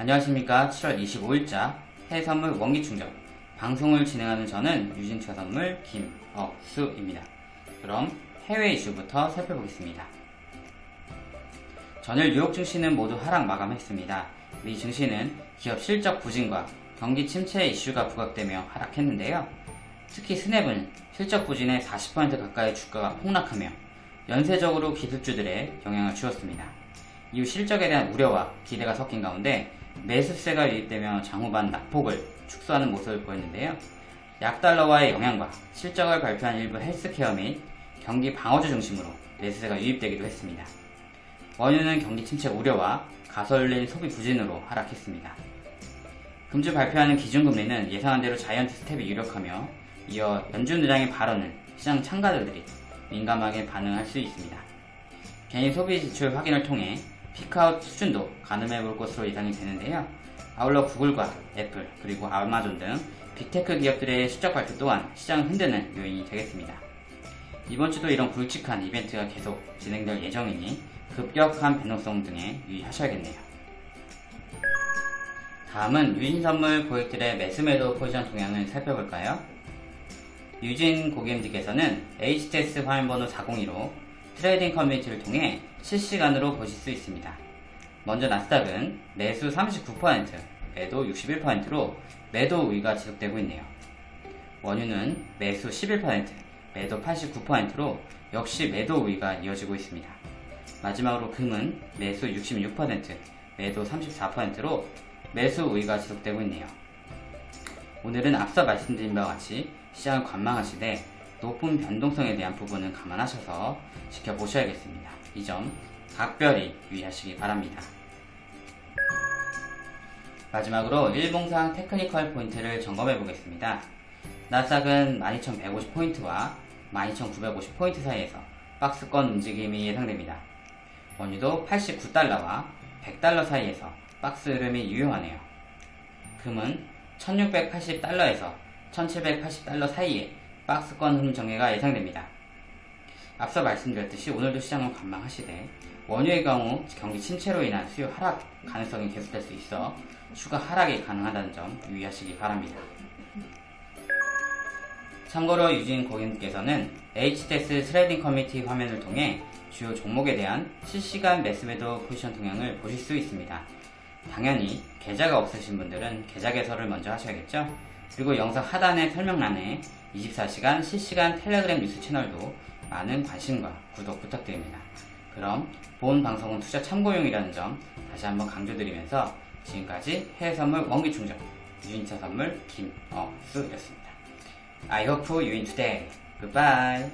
안녕하십니까 7월 25일자 해외선물 원기충전 방송을 진행하는 저는 유진투자선물 김억수입니다. 그럼 해외 이슈부터 살펴보겠습니다. 전일 뉴욕 증시는 모두 하락 마감했습니다. 미 증시는 기업 실적 부진과 경기 침체 이슈가 부각되며 하락했는데요. 특히 스냅은 실적 부진에 40% 가까이 주가가 폭락하며 연쇄적으로 기술주들의 영향을 주었습니다. 이후 실적에 대한 우려와 기대가 섞인 가운데 매수세가 유입되며 장후반 낙폭을 축소하는 모습을 보였는데요. 약달러와의 영향과 실적을 발표한 일부 헬스케어 및 경기 방어주 중심으로 매수세가 유입되기도 했습니다. 원유는 경기 침체 우려와 가솔린 소비 부진으로 하락했습니다. 금주 발표하는 기준금리는 예상한 대로 자이언트 스텝이 유력하며 이어 연준 의장의 발언은 시장 참가자들이 민감하게 반응할 수 있습니다. 개인 소비 지출 확인을 통해 peak out 수준도 가늠해 볼 것으로 예상이 되는데요. 아울러 구글과 애플 그리고 아마존 등 빅테크 기업들의 실적 발표 또한 시장을 흔드는 요인이 되겠습니다. 이번 주도 이런 굵직한 이벤트가 계속 진행될 예정이니 급격한 변동성 등에 유의하셔야겠네요. 다음은 유진선물 고객들의 매수매도 포지션 동향을 살펴볼까요? 유진 고객님들께서는 HTS 화면번호 402로 트레이딩 커뮤니티를 통해 실시간으로 보실 수 있습니다. 먼저 나스닥은 매수 39%, 매도 61%로 매도 우위가 지속되고 있네요. 원유는 매수 11%, 매도 89%로 역시 매도 우위가 이어지고 있습니다. 마지막으로 금은 매수 66%, 매도 34%로 매수 우위가 지속되고 있네요. 오늘은 앞서 말씀드린 바와 같이 시장을 관망하시되 높은 변동성에 대한 부분은 감안하셔서 지켜보셔야겠습니다. 이 점 각별히 유의하시기 바랍니다. 마지막으로 일봉상 테크니컬 포인트를 점검해 보겠습니다. 나스닥은 12,150포인트와 12,950포인트 사이에서 박스권 움직임이 예상됩니다. 원유도 89달러와 100달러 사이에서 박스 흐름이 유효하네요. 금은 1680달러에서 1780달러 사이에 박스권 흐름 정리가 예상됩니다. 앞서 말씀드렸듯이 오늘도 시장을 관망하시되 원유의 경우 경기 침체로 인한 수요 하락 가능성이 계속될 수 있어 추가 하락이 가능하다는 점 유의하시기 바랍니다. 참고로 유진 고객님께서는 HTS 트레이딩 커뮤니티 화면을 통해 주요 종목에 대한 실시간 매수매도 포지션 동향을 보실 수 있습니다. 당연히 계좌가 없으신 분들은 계좌 개설을 먼저 하셔야겠죠? 그리고 영상 하단의 설명란에 24시간 실시간 텔레그램 뉴스 채널도 많은 관심과 구독 부탁드립니다. 그럼 본 방송은 투자 참고용이라는 점 다시 한번 강조드리면서 지금까지 해외선물 원기충전 유인차 선물 김어수였습니다. I hope you win today. Goodbye.